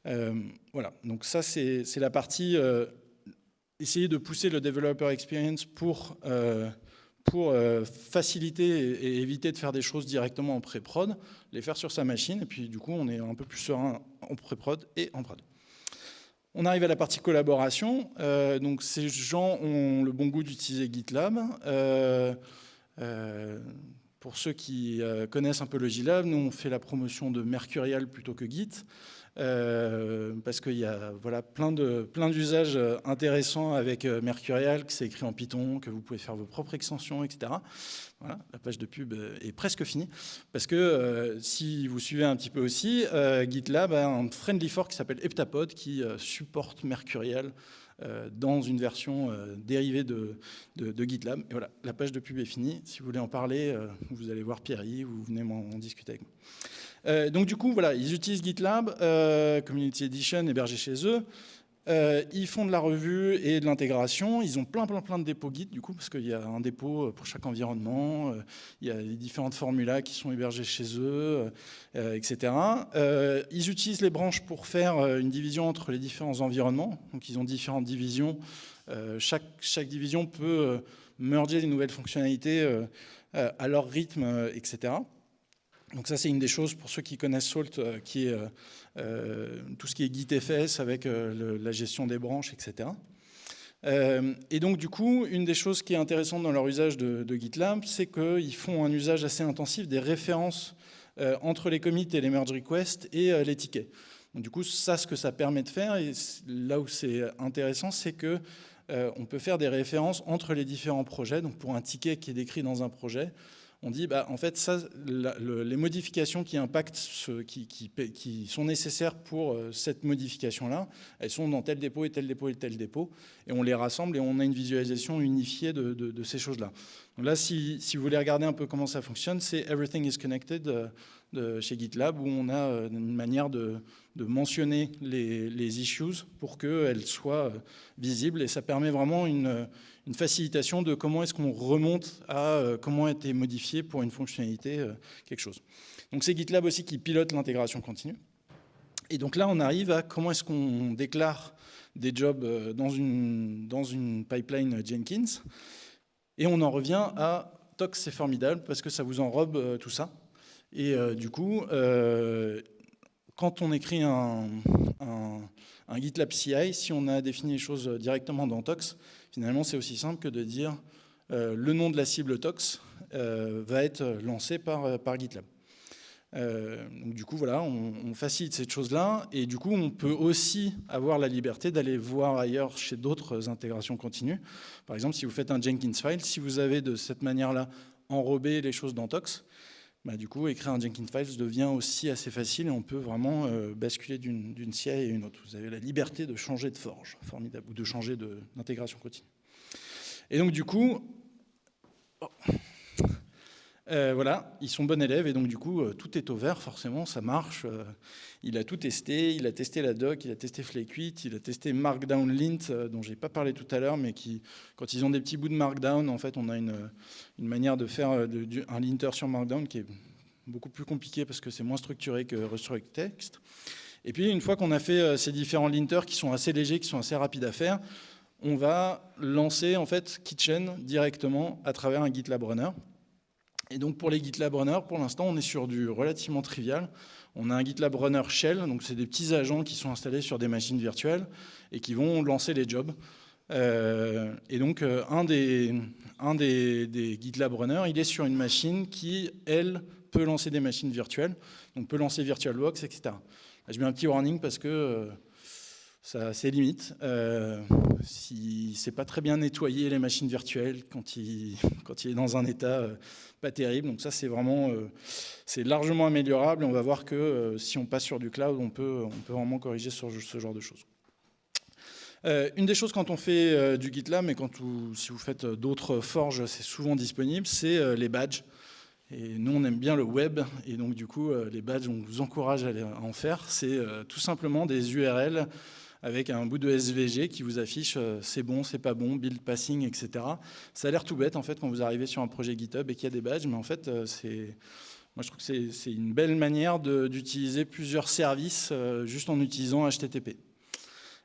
Euh, voilà, donc ça c'est la partie essayer de pousser le developer experience pour, pour faciliter et, éviter de faire des choses directement en pré-prod, les faire sur sa machine, et puis du coup on est un peu plus serein en pré-prod et en prod. On arrive à la partie collaboration. Euh, donc ces gens ont le bon goût d'utiliser GitLab. Euh, euh, pour ceux qui connaissent un peu le GitLab, nous on fait la promotion de Mercurial plutôt que Git. Euh, parce qu'il y a voilà, plein d'usages plein intéressants avec euh, Mercurial, que c'est écrit en Python, que vous pouvez faire vos propres extensions, etc. Voilà, la page de pub euh, est presque finie, parce que si vous suivez un petit peu aussi, GitLab a un friendly fork qui s'appelle Heptapod, qui supporte Mercurial dans une version dérivée de, GitLab. Et voilà, la page de pub est finie. Si vous voulez en parler, vous allez voir Pierre-Yves, vous venez m'en discuter avec moi. Euh, donc du coup, voilà, ils utilisent GitLab, euh, Community Edition hébergé chez eux. Euh, ils font de la revue et de l'intégration. Ils ont plein, plein, plein de dépôts Git, du coup, parce qu'il y a un dépôt pour chaque environnement. il y a les différentes formulas qui sont hébergées chez eux, etc. ils utilisent les branches pour faire une division entre les différents environnements. Donc, ils ont différentes divisions. chaque, chaque division peut merger des nouvelles fonctionnalités à leur rythme, etc. Donc ça, c'est une des choses, pour ceux qui connaissent Salt, euh, qui est euh, euh, tout ce qui est GitFS avec la gestion des branches, etc. et donc, du coup, une des choses qui est intéressante dans leur usage de, GitLab, c'est qu'ils font un usage assez intensif des références entre les commits et les merge requests et les tickets. Donc, du coup, ça, ce que ça permet de faire, et là où c'est intéressant, c'est que on peut faire des références entre les différents projets. Donc, pour un ticket qui est décrit dans un projet, on dit, bah, en fait, ça, les modifications qui impactent, qui, sont nécessaires pour euh, cette modification-là, elles sont dans tel dépôt et tel dépôt et tel dépôt, et on les rassemble et on a une visualisation unifiée de, ces choses-là. Donc là, si, vous voulez regarder un peu comment ça fonctionne, c'est Everything is Connected euh, chez GitLab, où on a euh, une manière de, mentionner les, issues pour qu'elles soient visibles, et ça permet vraiment une une facilitation de comment est-ce qu'on remonte à euh, comment a été modifié pour une fonctionnalité euh, quelque chose. Donc c'est GitLab aussi qui pilote l'intégration continue. Et donc là, on arrive à comment est-ce qu'on déclare des jobs euh, dans une, dans une pipeline Jenkins. Et on en revient à Tox, c'est formidable parce que ça vous enrobe tout ça. Et du coup, quand on écrit un, GitLab CI, si on a défini les choses directement dans Tox, Finalement, c'est aussi simple que de dire euh, le nom de la cible tox euh, va être lancé par, euh, GitLab. du coup, voilà, on, facilite cette chose-là. Et du coup, on peut aussi avoir la liberté d'aller voir ailleurs chez d'autres intégrations continues. Par exemple, si vous faites un Jenkins file, si vous avez de cette manière-là enrobé les choses dans Tox, bah, du coup, écrire un Jenkins Files devient aussi assez facile et on peut vraiment basculer d'une CI à une autre. Vous avez la liberté de changer de forge, formidable, ou de changer d'intégration continue. Et donc du coup, oh, euh, voilà, ils sont bons élèves et donc du coup, euh, tout est au vert, forcément, ça marche. Euh, il a tout testé, il a testé la doc, il a testé Flake8, il a testé Markdown Lint, dont j'ai pas parlé tout à l'heure, mais qui, quand ils ont des petits bouts de Markdown, en fait, on a une, manière de faire un linter sur Markdown qui est beaucoup plus compliqué parce que c'est moins structuré que Restruct Text. Et puis, une fois qu'on a fait ces différents linters qui sont assez légers, qui sont assez rapides à faire, on va lancer en fait Kitchen directement à travers un GitLab Runner. Et donc pour les GitLab Runner, pour l'instant, on est sur du relativement trivial. On a un GitLab Runner Shell, donc c'est des petits agents qui sont installés sur des machines virtuelles et qui vont lancer les jobs. Euh, et donc euh, un, des, un des, GitLab Runner, il est sur une machine qui, elle, peut lancer des machines virtuelles, donc peut lancer VirtualBox, etc. je mets un petit warning parce que euh, ça a ses limites. Euh, si c'est pas très bien nettoyé les machines virtuelles quand il, quand il est dans un état euh, pas terrible. Donc ça c'est vraiment euh, c'est largement améliorable on va voir que euh, si on passe sur du cloud, on peut, on peut vraiment corriger ce genre de choses. une des choses quand on fait du GitLab, mais quand si vous faites d'autres forges, c'est souvent disponible, c'est les badges. Et nous, on aime bien le web, et donc du coup, les badges, on vous encourage à en faire. C'est tout simplement des URL avec un bout de SVG qui vous affiche euh, c'est bon, c'est pas bon, build passing, etc. Ça a l'air tout bête en fait quand vous arrivez sur un projet GitHub et qu'il y a des badges, mais en fait euh, moi, je trouve que c'est une belle manière d'utiliser plusieurs services euh, juste en utilisant HTTP.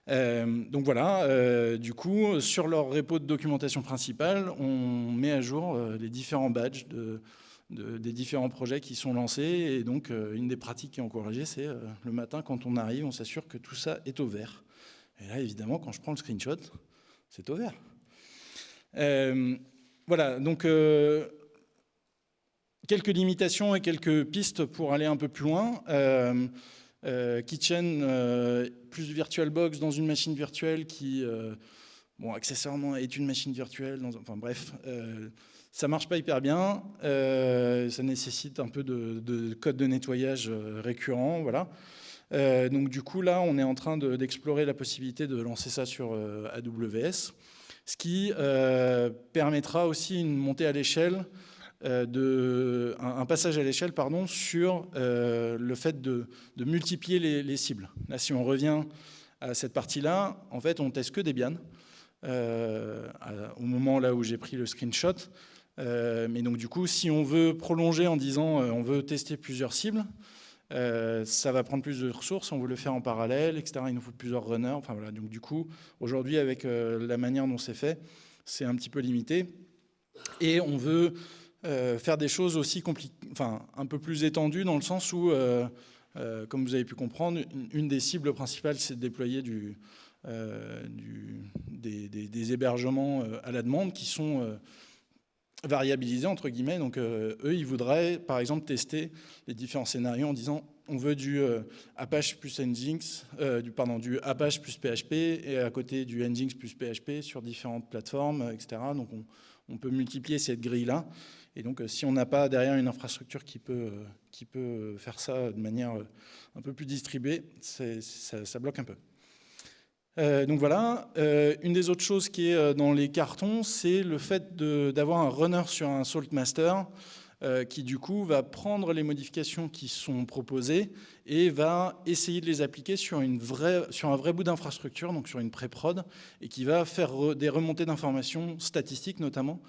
donc voilà, du coup, sur leur repo de documentation principale, on met à jour les différents badges de, des différents projets qui sont lancés. Et donc, une des pratiques qui est encouragée, c'est le matin, quand on arrive, on s'assure que tout ça est au vert. Et là, évidemment, quand je prends le screenshot, c'est au vert. Euh, voilà, donc euh, quelques limitations et quelques pistes pour aller un peu plus loin. Euh, Kitchen plus VirtualBox dans une machine virtuelle qui, bon, accessoirement est une machine virtuelle. Enfin bref, ça marche pas hyper bien. ça nécessite un peu de, de code de nettoyage récurrent, voilà. Euh, donc du coup, là, on est en train d'explorer la possibilité de lancer ça sur euh, AWS, ce qui euh, permettra aussi une montée à l'échelle, un, passage à l'échelle pardon, sur le fait de, multiplier les, cibles. Là, si on revient à cette partie-là, en fait, on teste que Debian, au moment là où j'ai pris le screenshot. mais donc du coup, si on veut prolonger en disant on veut tester plusieurs cibles, euh, ça va prendre plus de ressources, on veut le faire en parallèle, etc. Il nous faut plusieurs runners. Enfin, voilà. Donc du coup, aujourd'hui, avec euh, la manière dont c'est fait, c'est un petit peu limité. Et on veut euh, faire des choses aussi enfin, un peu plus étendues dans le sens où, comme vous avez pu comprendre, une, des cibles principales, c'est de déployer des, hébergements à la demande qui sont variabilisés, entre guillemets. Donc, eux, ils voudraient, par exemple, tester les différents scénarios en disant on veut du Apache plus Nginx, du, pardon, du Apache plus PHP, et à côté du Nginx plus PHP sur différentes plateformes, etc. Donc on, on peut multiplier cette grille-là. Et donc, si on n'a pas derrière une infrastructure qui peut, qui peut faire ça de manière un peu plus distribuée, ça, bloque un peu. Euh, donc voilà, euh, une des autres choses qui est euh, dans les cartons, c'est le fait d'avoir un runner sur un salt master qui du coup va prendre les modifications qui sont proposées et va essayer de les appliquer sur, un vrai bout d'infrastructure, donc sur une pré-prod, et qui va faire des remontées d'informations statistiques notamment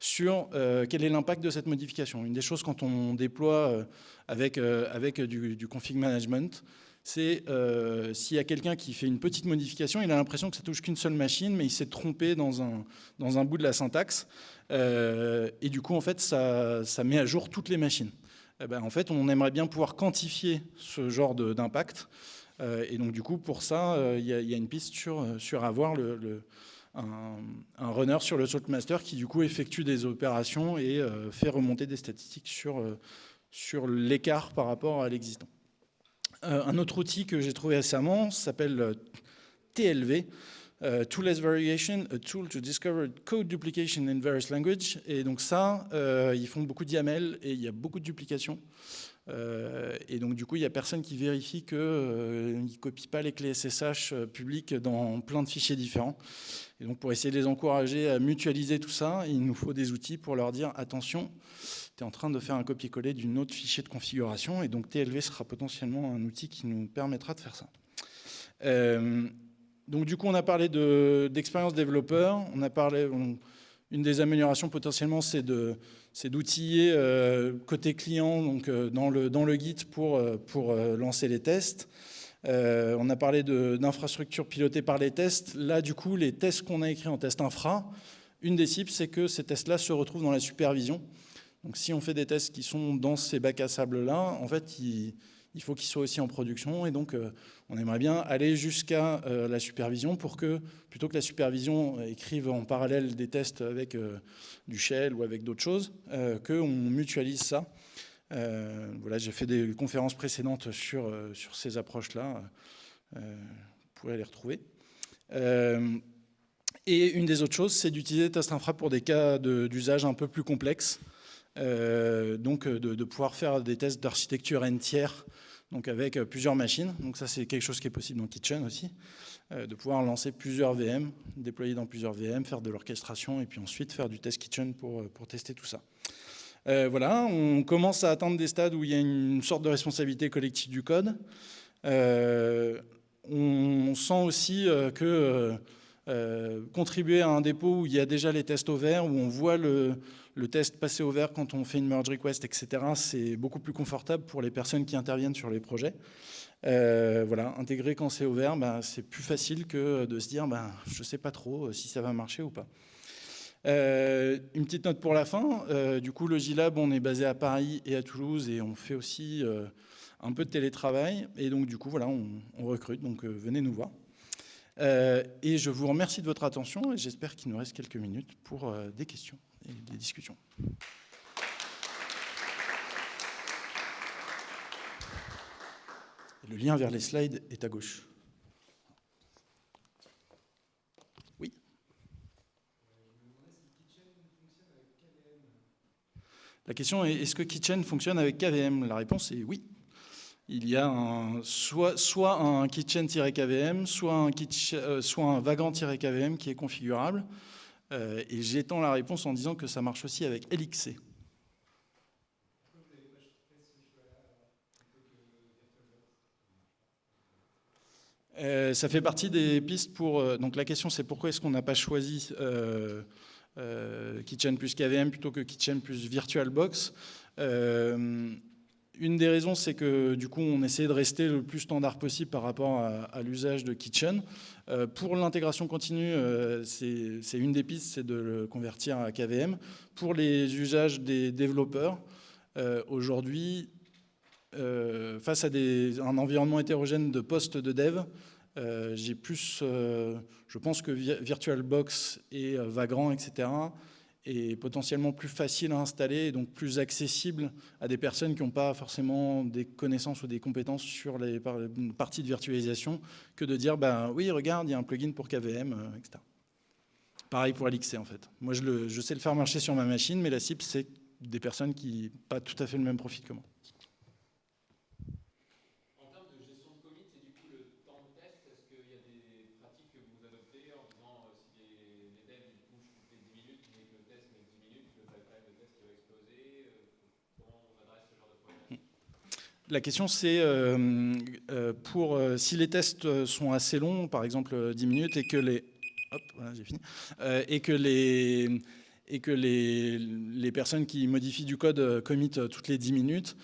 sur quel est l'impact de cette modification. Une des choses quand on déploie avec, du config management, c'est euh, s'il y a quelqu'un qui fait une petite modification, il a l'impression que ça touche qu'une seule machine, mais il s'est trompé dans un, dans un bout de la syntaxe. Euh, et du coup, en fait, ça, ça, met à jour toutes les machines. Eh ben, en fait, on aimerait bien pouvoir quantifier ce genre d'impact. Euh, et donc, du coup, pour ça, il y, a une piste sur, sur avoir le, un, un, runner sur le Saltmaster qui, du coup, effectue des opérations et fait remonter des statistiques sur, sur l'écart par rapport à l'existant. Euh, un autre outil que j'ai trouvé récemment s'appelle euh, TLV, euh, Toolless Variation, a tool to discover code duplication in various languages. Et donc ça, ils font beaucoup de YAML et il y a beaucoup de duplications. et donc du coup, il n'y a personne qui vérifie qu'ils ne copient pas les clés SSH publiques dans plein de fichiers différents. Et donc pour essayer de les encourager à mutualiser tout ça, il nous faut des outils pour leur dire attention, es en train de faire un copier-coller d'une autre fichier de configuration, et donc TLV sera potentiellement un outil qui nous permettra de faire ça. Euh, donc du coup, on a parlé d'expérience développeur, on a parlé, une des améliorations potentiellement, c'est d'outiller euh, côté client, donc euh, dans, le, dans le Git pour, pour lancer les tests. on a parlé d'infrastructures pilotées par les tests. Là, du coup, les tests qu'on a écrits en test infra, une des cibles, c'est que ces tests-là se retrouvent dans la supervision. Donc si on fait des tests qui sont dans ces bacs à sable-là, en fait, il, faut qu'ils soient aussi en production. Et donc, euh, on aimerait bien aller jusqu'à euh, la supervision pour que, plutôt que la supervision écrive en parallèle des tests avec euh, du shell ou avec d'autres choses, qu'on mutualise ça. voilà, j'ai fait des conférences précédentes sur, ces approches-là. vous pourrez les retrouver. et une des autres choses, c'est d'utiliser Test Infra pour des cas d'usage un peu plus complexes. Euh, donc euh, de, pouvoir faire des tests d'architecture entière donc avec euh, plusieurs machines. Donc ça, c'est quelque chose qui est possible dans Kitchen aussi, de pouvoir lancer plusieurs VM, déployer dans plusieurs VM, faire de l'orchestration et puis ensuite faire du test Kitchen pour, pour tester tout ça. voilà, on commence à atteindre des stades où il y a une sorte de responsabilité collective du code. on sent aussi que contribuer à un dépôt où il y a déjà les tests au vert, où on voit le, le test passé au vert quand on fait une merge request, etc., c'est beaucoup plus confortable pour les personnes qui interviennent sur les projets. Euh, voilà, intégrer quand c'est ouvert, ben, c'est plus facile que de se dire ben, je ne sais pas trop si ça va marcher ou pas. Euh, une petite note pour la fin. Euh, du coup, le Gilab, on est basé à Paris et à Toulouse et on fait aussi un peu de télétravail. Et donc, du coup, voilà, on recrute. Donc, venez nous voir. et je vous remercie de votre attention et j'espère qu'il nous reste quelques minutes pour des questions et des discussions. le lien vers les slides est à gauche. Oui La question est, est-ce que Kitchen fonctionne avec KVM La réponse est oui. Il y a soit, un Kitchen-KVM, soit un, euh, un Vagrant-KVM qui est configurable. Euh, et j'étends la réponse en disant que ça marche aussi avec LXC. Euh, ça fait partie des pistes pour... Euh, donc la question c'est pourquoi est-ce qu'on n'a pas choisi Kitchen plus KVM plutôt que Kitchen plus VirtualBox une des raisons, c'est que du coup, on essaie de rester le plus standard possible par rapport à, l'usage de Kitchen. Euh, pour l'intégration continue, euh, c'est une des pistes, c'est de le convertir à KVM. Pour les usages des développeurs, euh, aujourd'hui, face à un environnement hétérogène de postes de dev, j'ai plus, je pense que VirtualBox et Vagrant, etc., est potentiellement plus facile à installer et donc plus accessible à des personnes qui n'ont pas forcément des connaissances ou des compétences sur les parties de virtualisation que de dire ben oui regarde il y a un plugin pour KVM euh, etc. Pareil pour LXC en fait. Moi je sais le faire marcher sur ma machine mais la cible c'est des personnes qui n'ont pas tout à fait le même profil que moi. La question c'est, euh, euh, pour euh, si les tests sont assez longs, par exemple 10 minutes, et que les, hop, voilà, fini, et que les et que les, les, personnes qui modifient du code committent toutes les 10 minutes,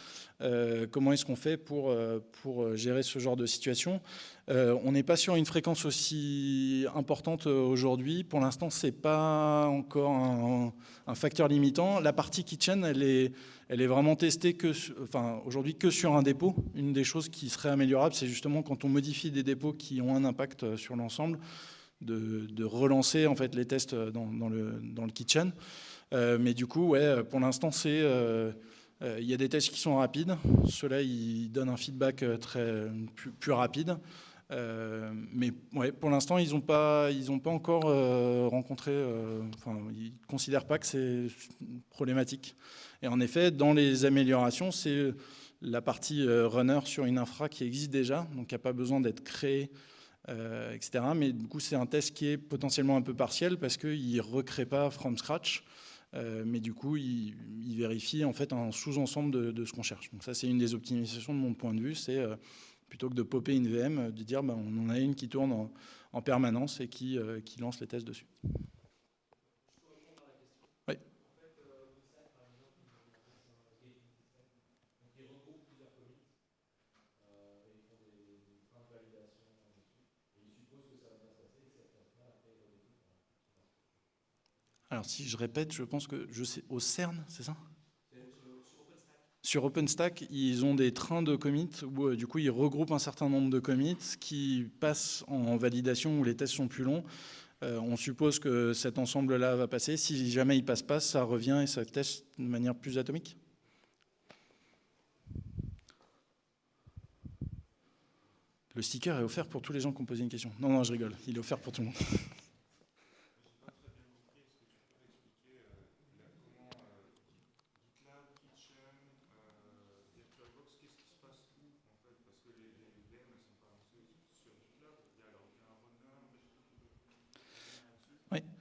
euh, comment est-ce qu'on fait pour, pour gérer ce genre de situation? Euh, On n'est pas sur une fréquence aussi importante aujourd'hui. Pour l'instant, ce n'est pas encore un, un, facteur limitant. La partie kitchen, elle est, elle est vraiment testée enfin, aujourd'hui que sur un dépôt. Une des choses qui serait améliorable, c'est justement quand on modifie des dépôts qui ont un impact sur l'ensemble, de, relancer en fait les tests dans, le, dans le, kitchen. Euh, mais du coup, ouais, pour l'instant, euh, euh, il y a des tests qui sont rapides. Ceux-là, ils donnent un feedback très plus, rapide. Mais ouais, pour l'instant, ils n'ont pas, pas encore rencontré, enfin, ils ne considèrent pas que c'est problématique. Et en effet, dans les améliorations, c'est la partie runner sur une infra qui existe déjà, donc qui n'a pas besoin d'être créée, etc. Mais du coup, c'est un test qui est potentiellement un peu partiel parce qu'il ne recrée pas from scratch. mais du coup, il, vérifie en fait un sous-ensemble de, ce qu'on cherche. Donc ça, c'est une des optimisations de mon point de vue, c'est plutôt que de popper une VM, euh, de dire ben, on en a une qui tourne en, en permanence et euh, qui, lance les tests dessus. Alors si je répète, je pense que je sais au CERN, c'est ça? Sur OpenStack, ils ont des trains de commits où euh, du coup ils regroupent un certain nombre de commits qui passent en validation où les tests sont plus longs. Euh, on suppose que cet ensemble-là va passer. Si jamais il passe pas, ça revient et ça teste de manière plus atomique. Le sticker est offert pour tous les gens qui ont posé une question. Non, non, je rigole. Il est offert pour tout le monde. <laughs>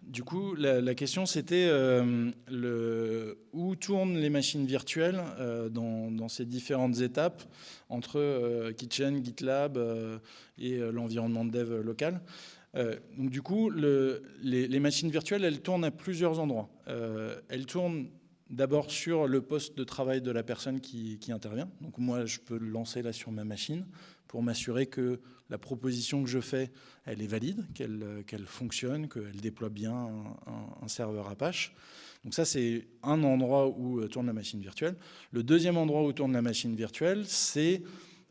Du coup, la, question c'était euh, où tournent les machines virtuelles euh, dans, ces différentes étapes entre euh, Kitchen, GitLab et l'environnement de dev local. donc du coup, les, machines virtuelles, elles tournent à plusieurs endroits. elles tournent d'abord sur le poste de travail de la personne qui, qui, intervient. Donc moi, je peux le lancer là sur ma machine pour m'assurer que la proposition que je fais, elle est valide, qu'elle fonctionne, qu'elle déploie bien un, serveur Apache. Donc ça, c'est un endroit où euh, tourne la machine virtuelle. Le deuxième endroit où tourne la machine virtuelle, c'est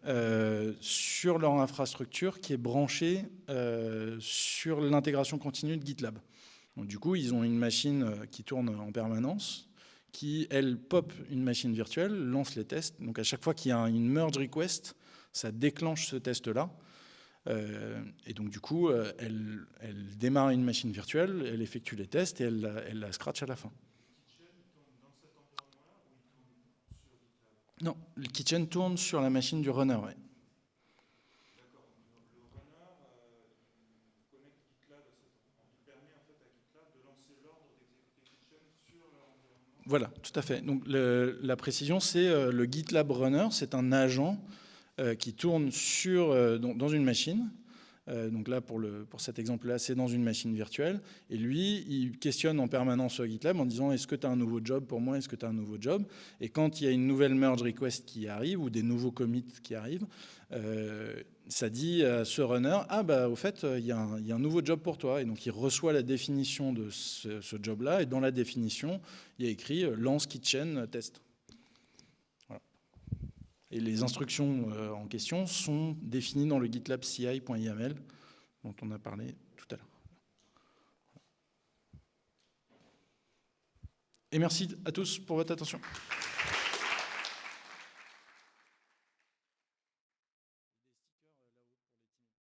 euh, sur leur infrastructure qui est branchée euh, sur l'intégration continue de GitLab. Du coup, ils ont une machine qui tourne en permanence, qui, elle, pop une machine virtuelle, lance les tests. Donc à chaque fois qu'il y a une merge request, ça déclenche ce test-là. Euh, et donc du coup, euh, elle, démarre une machine virtuelle, elle effectue les tests et elle, la scratch à la fin. Non, le kitchen tourne sur la machine du runner. Ouais. Voilà, tout à fait. Donc la précision, c'est euh, le GitLab Runner, c'est un agent qui tourne sur, euh, dans une machine. Euh, donc là, pour, le, pour cet exemple-là, c'est dans une machine virtuelle. Et lui, il questionne en permanence GitLab en disant est-ce que tu as un nouveau job pour moi? Est-ce que tu as un nouveau job? Et quand il y a une nouvelle merge request qui arrive ou des nouveaux commits qui arrivent, ça dit à ce runner ah bah au fait il y, a un, nouveau job pour toi. Et donc il reçoit la définition de ce, ce job là et dans la définition il y a écrit lance kitchen test et les instructions euh, en question sont définies dans le GitLab CI.yml dont on a parlé tout à l'heure. Et merci à tous pour votre attention.